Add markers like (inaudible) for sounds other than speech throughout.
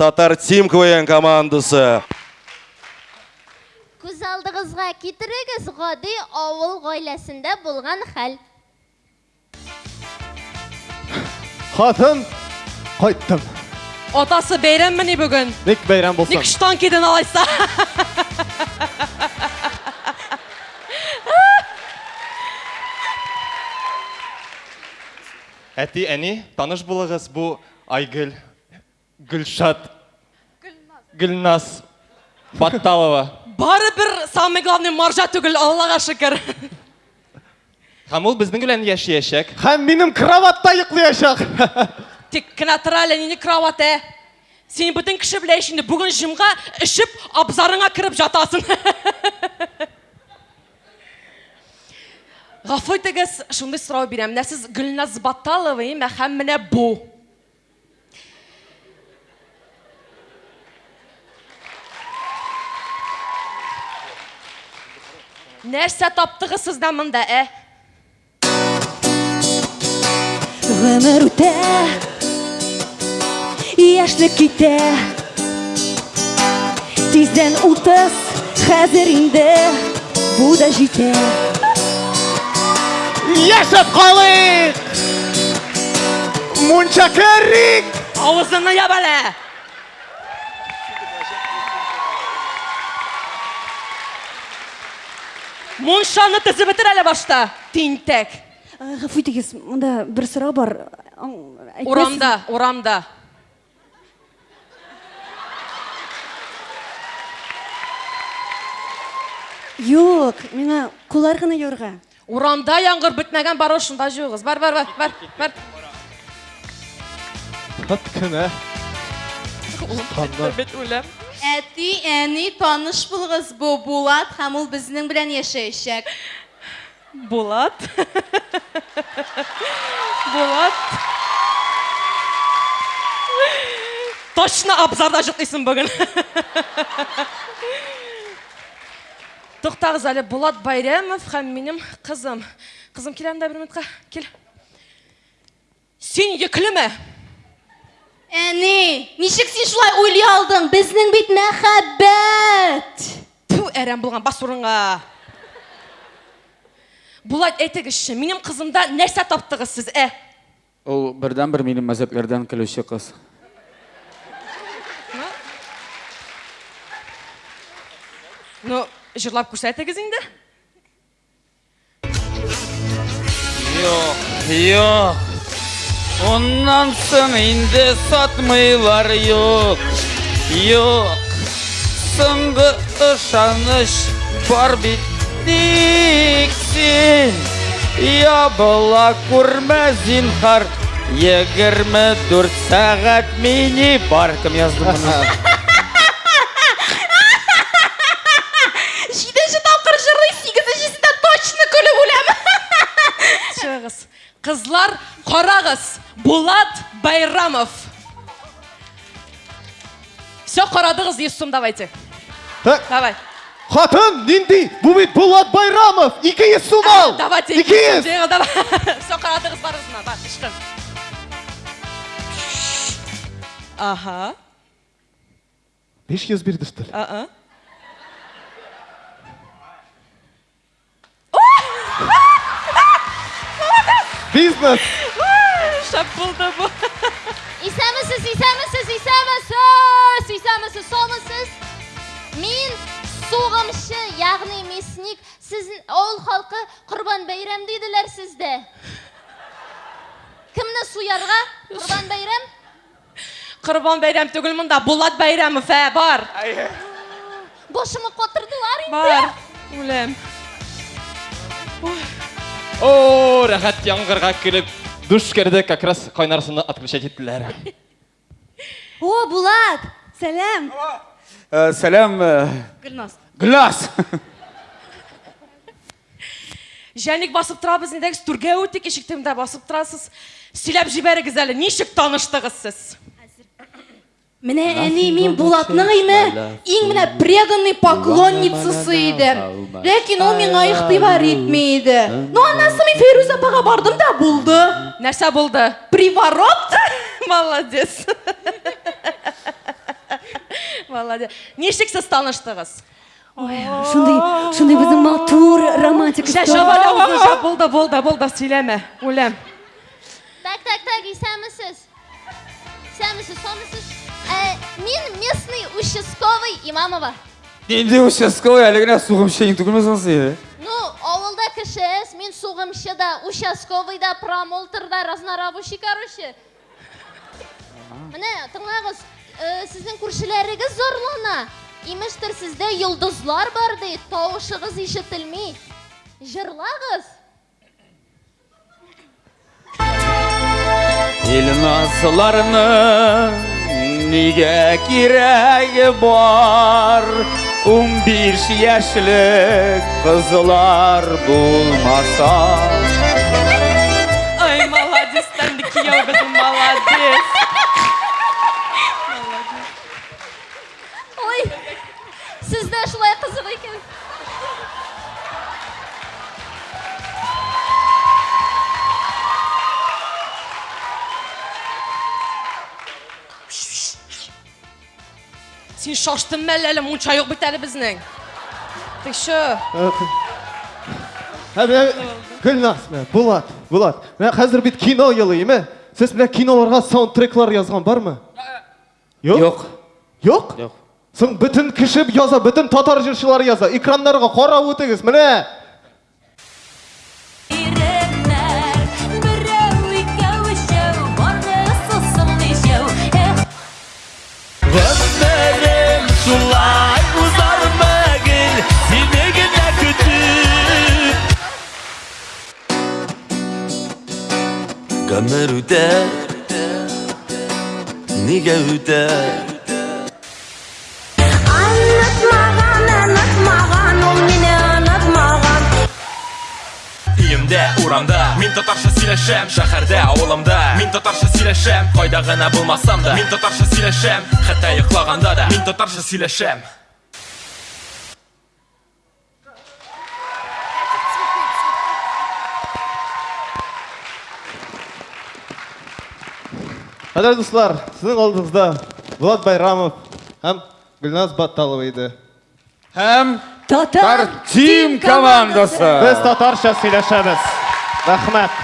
татар тим квн командасы Күз алдығызға кетіріңіз ғади ауыл ғойласында болған хәл. Хатын қайттым. Атасы бәйрәм міне бүгін. Ник бәйрәм болсын. Ник штанкеден алайса. Әти, әни, таныш булыгыз, бу Айгүл, Гүлшат, Гүлназ, Батталова. Бары бір самый главный маржа түгіл, Аллаға шүкір. Һәм ул безнең белән яшәячәк. Һәм минем кроватта йоклаячак. (laughs) Тек кіна тұра әлі нені кроват ә. Сен бүтін кіші білейшінді бүгін жымға ішіп абзарыңа кіріп жатасың. (laughs) Ғафу етіңіз, шындай сұрау беремін. Мә сіз Гүлназ Батталова, һәм менә бу. Нәрсә таптығыз сізді мында, ә? Гомер үтә, яшьлек китә. Тиздән утыз, хәзер инде бу да җитә. Яшәп калыйк. Мунча керик. Авызыны яб әле! Муншаны тізіп бітір әлі башта, тинтек. Гафу итегез, монда бер сорау бар. Урамда, урамда. Юк, миңа кулар гына юрга. Урамда яңғыр бітмәгән бар ошында жуғыз. Бар, бар, бар, бар, бар. Хат кенә. Үлем. Әти, әни, таныш булыгыз бу Булат һәм ул безнең белән яшәячәк. Булат. Булат. Точно абзарда жұтыйсың бүгін. Тоқтағыз әлі Булат Байрамов һәм минем қызым. Қызым келем да бір минутқа. Кел. Сен неге күліме? Әни, ничек син шулай уйлый алдың? Безнең бит мәхәббәт. Ту, әрәм болған бас орынға. Булат әйтегізші, минем қызымда нәрсә таптығыз сіз, ә? Ул бердән бер минем мәзәкләрдән көлүче кыз. Ну, жырлап күрсәтегіз инде. Юк, юк. Соң инде сатмыйлар юк. Юк. Соңгы ышаныч бар бит тик син. Ябыла күрмә зинһар. Егерме дүрт мини бар. Кем язды Қызлар, қарағыз. Булат Байрамов. Все, қарадыңыз, естім, давайте. Так, Давай. хатын нинди? Бу бит Булат Байрамов. 200 сум ал. Давайте. 200. Жеңіл, давай. (laughs) Все, қарадыңыз, барыңызына. Бар, іштің. Аха. 500 бирдиштер. А-а. Бизнес. Шап болды bu. Исәмісіз, исәмісіз, исәмісіз, исәмісіз, солмысыз. Мен соғымшы, яғни месник, сіздің ауыл халқы құрбан бәйрам дейділер сізді. Кімні суярға? Құрбан бәйрам? Құрбан бәйрәм түгіл мұнда. Булат Байрамов, ә, бар. Бошымы қотырдылар енді. Бар. Үлем. О, рәхәт яңгырга килеп, душ керде, как раз кайнарсыны отключать иттеләр. О, Булат, сәлам. Э, Сәлам, э, Гөлназ. Гүлназ. Жәнік басып тұрабыз недегіз түрге өтек ешіктемді басып тұрасыз. Сөйләп жіберіңіз әлі, нешік таныштығыз сіз? Менә әни мин Булатның име иң менә преданный поклонницасы иде. Ләкин ул миңа игътибар итми иде. Ну аннан соң мин Фирүз апага бардым да булды. Нәрсә болды? Приворот. (laughs) Молодец. (laughs) молодец ничек сіз таныштыңыз Шундай, шундай біздің матур романтик болды болды болды сөйлеме өлем Так, так, так, исәмісіз? Исәмісіз, сонысыз? Ә, мен местный участковый имамова. Ненде участковый әлігіне суғым шейін түгілмес онсы Ну, ауылда кішіс, мен суғымшы да, участковый да, промоутер да, разнорабочий, короче. Міне, тыңлағыз, ә, сіздің көршілеріңіз зорлана. Имештір сізде йылдызлар бар дейді, тауышығыз ишетілмей. Жырлағыз. Ел насыларының неге керегі бар 15 яшілік қызылар болмаса ай сен шаштың мәл әлі мұнша жоқ бит әлі біздің ты шо Ә, міне, Гүлназ, міне, Болат, Болат. Міне, қазір бит кино йылы, еме? Сіз міне киноларға саундтреклар yazған бар ма? Yok. Жоқ Yok? Жоқ Соң бүтін кішіп яза, бүтін татар жыршылары яза. Экрандарға қарап өтіңіз, міне. Gömür üter Nige üter Anlatmagan, anlatmagan, ol meni anlatmagan Үйімде урамда Мен татарша сөйлешем Шәһәрдә ауылымда Мен татарша сөйлешем Кайда гына булмасам да Мен татарша сөйлешем Хәтта йоклаганда да Мен татарша сөйлешем Қадірлі достар, сіздің алдыңызда Болат Байрамов һәм Гүлназ Батталова еді. Һәм Татар Тим командасы Біз татарша сөйләшәбез. Рахмәт.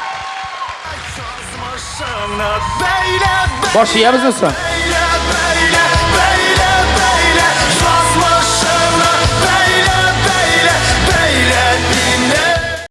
Баш иябіз соң